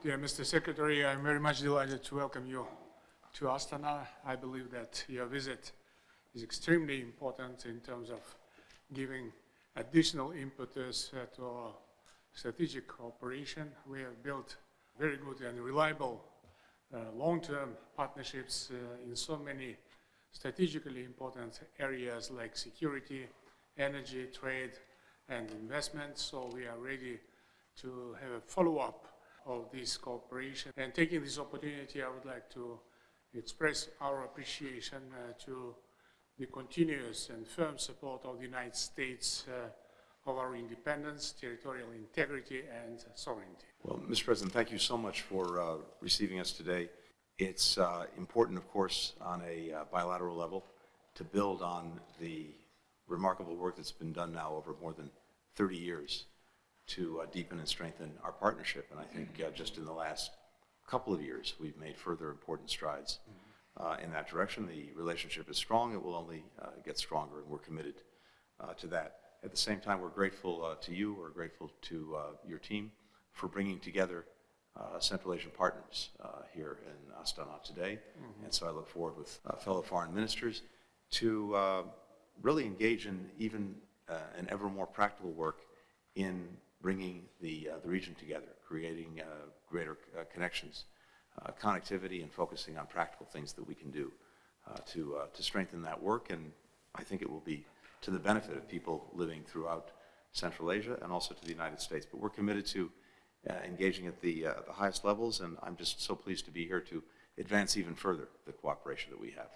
Dear Mr. Secretary, I'm very much delighted to welcome you to Astana. I believe that your visit is extremely important in terms of giving additional impetus uh, to our strategic cooperation. We have built very good and reliable uh, long-term partnerships uh, in so many strategically important areas like security, energy, trade, and investment. So we are ready to have a follow-up of this cooperation. And taking this opportunity, I would like to express our appreciation uh, to the continuous and firm support of the United States uh, of our independence, territorial integrity, and sovereignty. Well, Mr. President, thank you so much for uh, receiving us today. It's uh, important, of course, on a uh, bilateral level to build on the remarkable work that's been done now over more than 30 years to uh, deepen and strengthen our partnership. And I think uh, just in the last couple of years, we've made further important strides uh, in that direction. The relationship is strong. It will only uh, get stronger, and we're committed uh, to that. At the same time, we're grateful uh, to you, we're grateful to uh, your team for bringing together uh, Central Asian partners uh, here in Astana today. And so I look forward with uh, fellow foreign ministers to uh, really engage in even uh, an ever more practical work in bringing the, uh, the region together, creating uh, greater uh, connections, connectivity, and focusing on practical things that we can do to, to strengthen that work. And I think it will be to the benefit of people living throughout Central Asia and also to the United States. But we're committed to uh, engaging at the, uh, the highest levels, and I'm just so pleased to be here to advance even further the cooperation that we have.